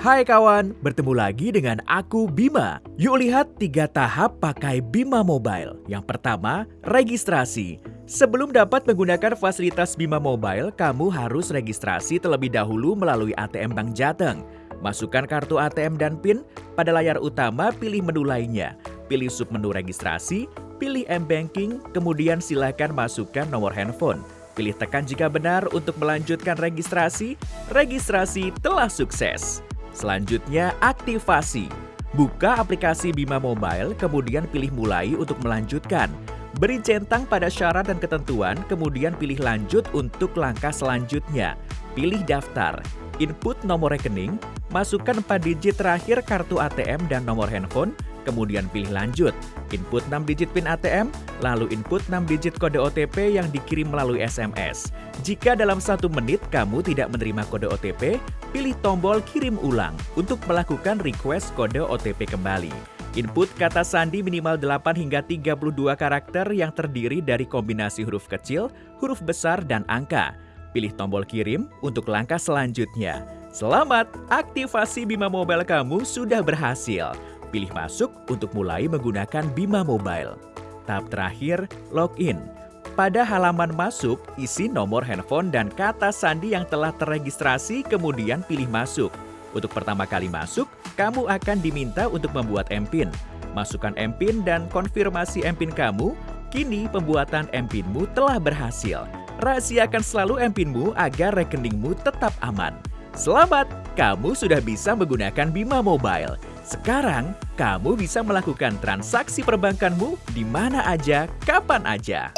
Hai kawan, bertemu lagi dengan aku Bima. Yuk lihat tiga tahap pakai Bima Mobile. Yang pertama, registrasi. Sebelum dapat menggunakan fasilitas Bima Mobile, kamu harus registrasi terlebih dahulu melalui ATM Bank Jateng. Masukkan kartu ATM dan PIN, pada layar utama pilih menu lainnya. Pilih submenu registrasi, pilih M-Banking, kemudian silakan masukkan nomor handphone. Pilih tekan jika benar untuk melanjutkan registrasi. Registrasi telah sukses. Selanjutnya, aktivasi. Buka aplikasi Bima Mobile, kemudian pilih mulai untuk melanjutkan. Beri centang pada syarat dan ketentuan, kemudian pilih lanjut untuk langkah selanjutnya. Pilih daftar, input nomor rekening, masukkan 4 digit terakhir kartu ATM dan nomor handphone, kemudian pilih lanjut. Input 6 digit PIN ATM, lalu input 6 digit kode OTP yang dikirim melalui SMS. Jika dalam satu menit kamu tidak menerima kode OTP, pilih tombol kirim ulang untuk melakukan request kode OTP kembali. Input kata sandi minimal 8 hingga 32 karakter yang terdiri dari kombinasi huruf kecil, huruf besar, dan angka. Pilih tombol kirim untuk langkah selanjutnya. Selamat, aktivasi Bima Mobile kamu sudah berhasil. Pilih masuk untuk mulai menggunakan Bima Mobile. Tahap terakhir, login. Pada halaman masuk, isi nomor handphone dan kata sandi yang telah terregistrasi kemudian pilih masuk. Untuk pertama kali masuk, kamu akan diminta untuk membuat MPIN. Masukkan MPIN dan konfirmasi MPIN kamu, kini pembuatan MPINmu telah berhasil. Rahasiakan selalu MPINmu agar rekeningmu tetap aman. Selamat, kamu sudah bisa menggunakan Bima Mobile. Sekarang, kamu bisa melakukan transaksi perbankanmu di mana aja, kapan aja.